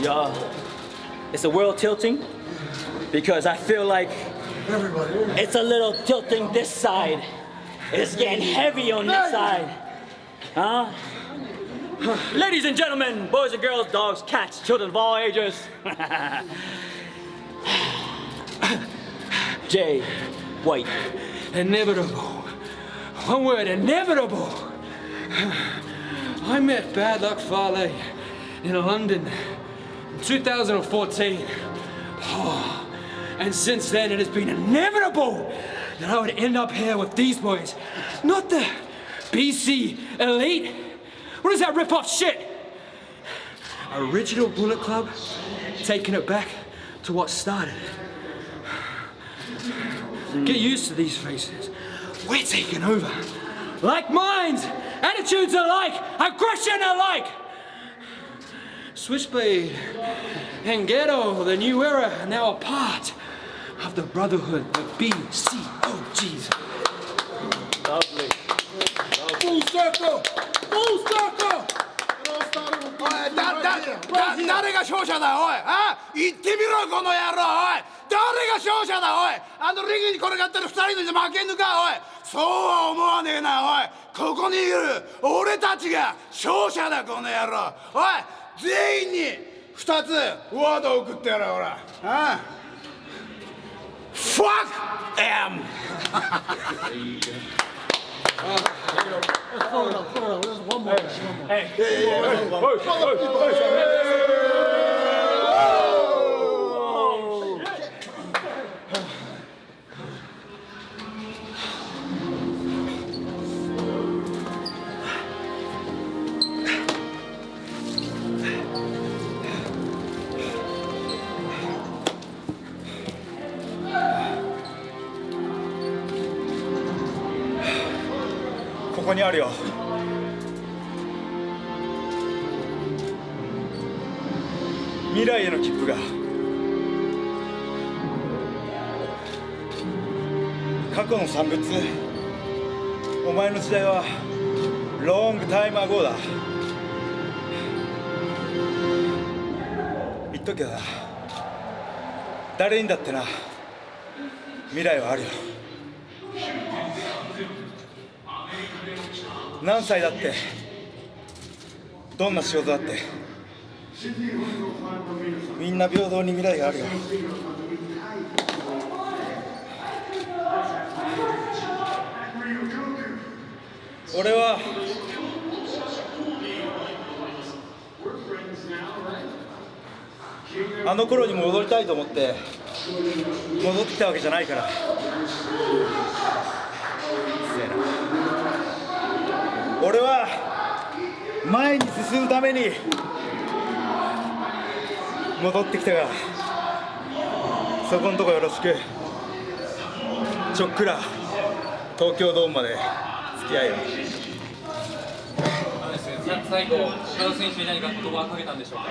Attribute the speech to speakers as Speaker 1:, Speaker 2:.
Speaker 1: Yeah. It's a world tilting because I feel like it's a little tilting this side. It's getting heavy on this side. Huh? Ladies and gentlemen, boys and girls, dogs, cats, children of all ages. Jay White.
Speaker 2: Inevitable. One word, inevitable. I met Bad Luck Fale in London 2014. Oh, and since then, it has been inevitable that I would end up here with these boys. Not the BC elite. What is that rip-off shit? Original Bullet Club, taking it back to what started. Get used to these faces. We're taking over. Like minds, attitudes alike, aggression alike. Switchblade and Ghetto, the new era, now a part of the brotherhood, the BCOGs.
Speaker 1: Lovely.
Speaker 3: Full circle! Full circle!
Speaker 4: おいだだだ誰が勝者だおいあ言ってみろこの野郎おい誰が勝者だおいあのリングに転がってる二人で負けんのかおいそうは思わねえなおいここにいる俺たちが勝者だこの野郎おい全員に二つワードを送ってやろうほらああ Fuck them!
Speaker 5: 「ここにあるよ。未来への切符が。過去の産物。お前の時代はロングタイムアゴーだ。言っとけどな。誰にだってな未来はあるよ。何歳だって？どんな仕事だって？みんな平等に未来があるよ。俺はあの頃に戻りたいと思って戻ってきたわけじゃないから。俺は前に進むために戻ってきたからそこんとこよろしく。ちょっくら東京ドームまで付き合いよ。
Speaker 6: 最後、島田選手に何か言葉をかけたんでしょうか？